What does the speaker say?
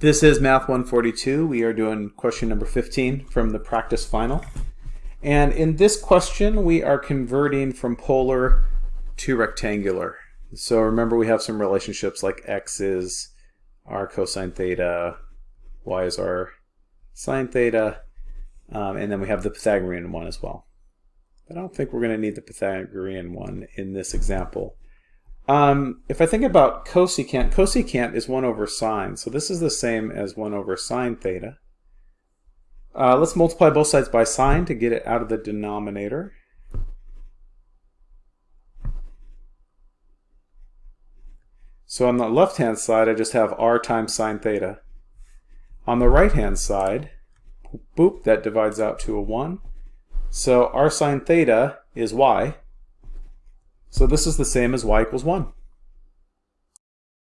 This is Math 142. We are doing question number 15 from the practice final. And in this question, we are converting from polar to rectangular. So remember we have some relationships like x is r cosine theta, y is r sine theta, um, and then we have the Pythagorean one as well. But I don't think we're going to need the Pythagorean one in this example. Um, if I think about cosecant, cosecant is 1 over sine. So this is the same as 1 over sine theta. Uh, let's multiply both sides by sine to get it out of the denominator. So on the left-hand side, I just have r times sine theta. On the right-hand side, boop, that divides out to a 1. So r sine theta is y. So this is the same as y equals 1.